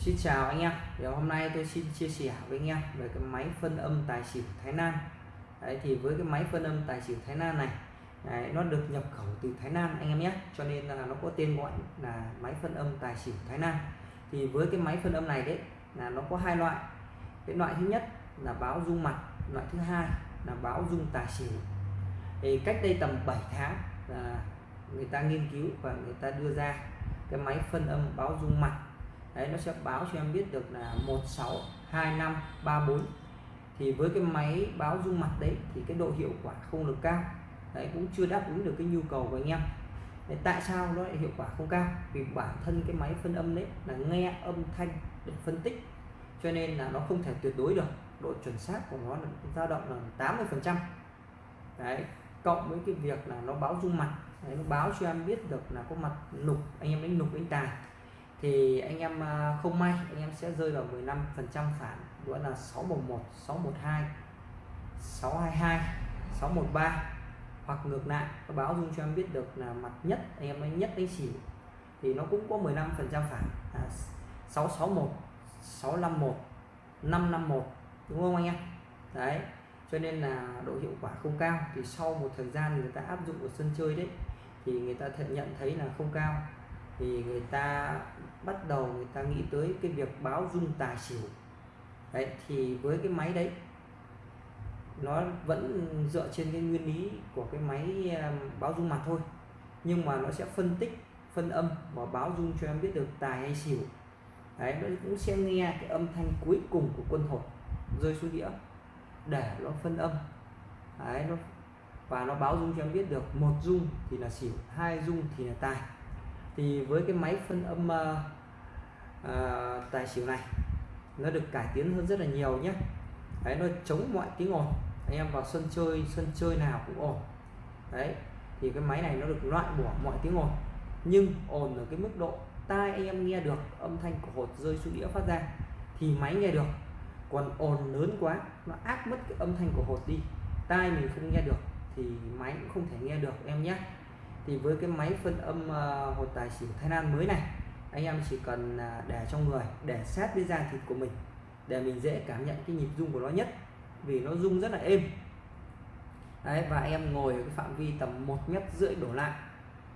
Xin chào anh em. Thì hôm nay tôi xin chia sẻ với anh em về cái máy phân âm tài xỉu Thái Lan. Đấy, thì với cái máy phân âm tài xỉu Thái Lan này đấy, nó được nhập khẩu từ Thái Lan anh em nhé. Cho nên là nó có tên gọi là máy phân âm tài xỉu Thái Lan. Thì với cái máy phân âm này đấy là nó có hai loại. Cái loại thứ nhất là báo dung mặt loại thứ hai là báo dung tài xỉu. Thì cách đây tầm 7 tháng là người ta nghiên cứu và người ta đưa ra cái máy phân âm báo dung mặt đấy nó sẽ báo cho em biết được là 162534 thì với cái máy báo dung mặt đấy thì cái độ hiệu quả không được cao. Đấy cũng chưa đáp ứng được cái nhu cầu của anh em. Đấy, tại sao nó lại hiệu quả không cao? Vì bản thân cái máy phân âm đấy là nghe âm thanh để phân tích. Cho nên là nó không thể tuyệt đối được. Độ chuẩn xác của nó là dao động là 80 phần trăm. Đấy cộng với cái việc là nó báo dung mặt. Đấy, nó báo cho em biết được là có mặt nục anh em đánh nục đánh tài thì anh em à, không may, anh em sẽ rơi vào 15 phần trăm phản. Đó là 611 612 622 613 hoặc ngược lại nó báo dung cho em biết được là mặt nhất, anh em ấy nhất đánh xỉu thì nó cũng có 15 phần trăm phản. Là 661 651 551 đúng không anh em? Đấy, cho nên là độ hiệu quả không cao. Thì sau một thời gian người ta áp dụng ở sân chơi đấy, thì người ta nhận thấy là không cao thì người ta bắt đầu người ta nghĩ tới cái việc báo dung tài xỉu. Đấy, thì với cái máy đấy, nó vẫn dựa trên cái nguyên lý của cái máy báo dung mặt thôi. Nhưng mà nó sẽ phân tích, phân âm và báo dung cho em biết được tài hay xỉu. Đấy, nó cũng sẽ nghe cái âm thanh cuối cùng của quân hột rơi xuống đĩa để nó phân âm. Đấy, nó, và nó báo dung cho em biết được một dung thì là xỉu, hai dung thì là tài thì với cái máy phân âm uh, uh, tài xỉu này nó được cải tiến hơn rất là nhiều nhé. Đấy nó chống mọi tiếng ồn. Anh em vào sân chơi sân chơi nào cũng ồn. Đấy thì cái máy này nó được loại bỏ mọi tiếng ồn. Nhưng ồn ở cái mức độ tai anh em nghe được âm thanh của hột rơi xuống đĩa phát ra thì máy nghe được. Còn ồn lớn quá nó áp mất cái âm thanh của hột đi. Tai mình không nghe được thì máy cũng không thể nghe được em nhé thì với cái máy phân âm uh, hột tài xỉu Thái Lan mới này anh em chỉ cần uh, để trong người để sát với da thịt của mình để mình dễ cảm nhận cái nhịp rung của nó nhất vì nó rung rất là êm. Đấy và anh em ngồi ở cái phạm vi tầm một mét rưỡi đổ lại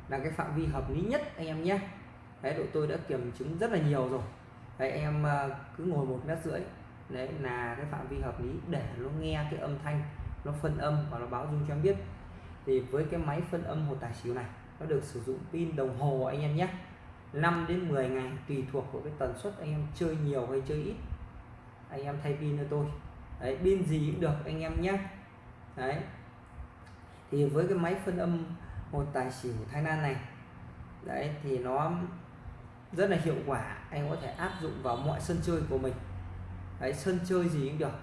là cái phạm vi hợp lý nhất anh em nhé. Đấy đội tôi đã kiểm chứng rất là nhiều rồi. Đấy anh em uh, cứ ngồi một mét rưỡi đấy là cái phạm vi hợp lý để nó nghe cái âm thanh nó phân âm và nó báo dung cho em biết thì với cái máy phân âm hồ tài xỉu này, nó được sử dụng pin đồng hồ anh em nhé. 5 đến 10 ngày, tùy thuộc vào cái tần suất anh em chơi nhiều hay chơi ít. Anh em thay pin cho tôi. Đấy, pin gì cũng được anh em nhé. Đấy. Thì với cái máy phân âm hồ tài xỉu Thái Lan này, đấy, thì nó rất là hiệu quả. Anh có thể áp dụng vào mọi sân chơi của mình. Đấy, sân chơi gì cũng được.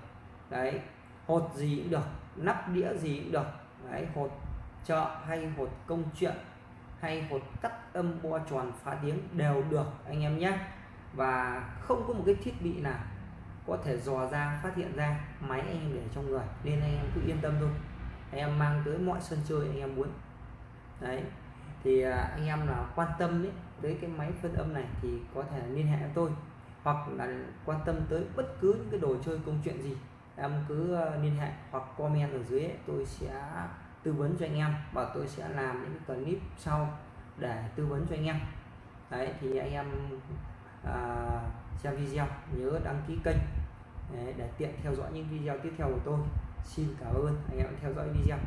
Đấy, hột gì cũng được. Nắp đĩa gì cũng được. Đấy, hột chợ hay hột công chuyện hay hột cắt âm bo tròn phá tiếng đều được anh em nhé. Và không có một cái thiết bị nào có thể dò ra phát hiện ra máy anh em để trong người nên anh em cứ yên tâm thôi. Anh em mang tới mọi sân chơi anh em muốn. Đấy thì à, anh em là quan tâm đấy tới cái máy phân âm này thì có thể liên hệ với tôi hoặc là quan tâm tới bất cứ những cái đồ chơi công chuyện gì em cứ à, liên hệ hoặc comment ở dưới ấy, tôi sẽ tư vấn cho anh em. Và tôi sẽ làm những clip sau để tư vấn cho anh em. Đấy thì anh em à, xem video nhớ đăng ký kênh để tiện theo dõi những video tiếp theo của tôi. Xin cảm ơn anh em theo dõi video.